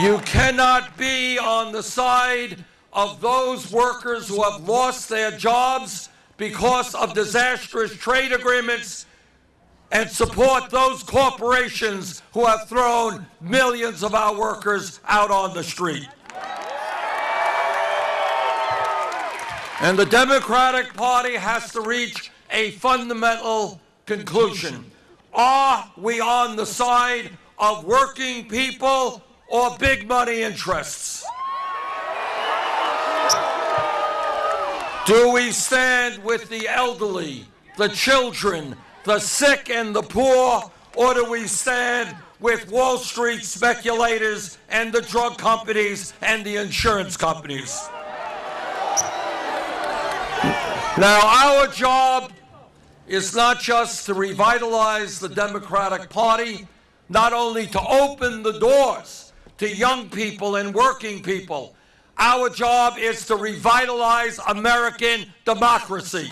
You cannot be on the side of those workers who have lost their jobs because of disastrous trade agreements and support those corporations who have thrown millions of our workers out on the street. And the Democratic Party has to reach a fundamental conclusion. Are we on the side of working people or big money interests? Do we stand with the elderly, the children, the sick, and the poor, or do we stand with Wall Street speculators and the drug companies and the insurance companies? Now, our job is not just to revitalize the Democratic Party, not only to open the doors to young people and working people. Our job is to revitalize American democracy.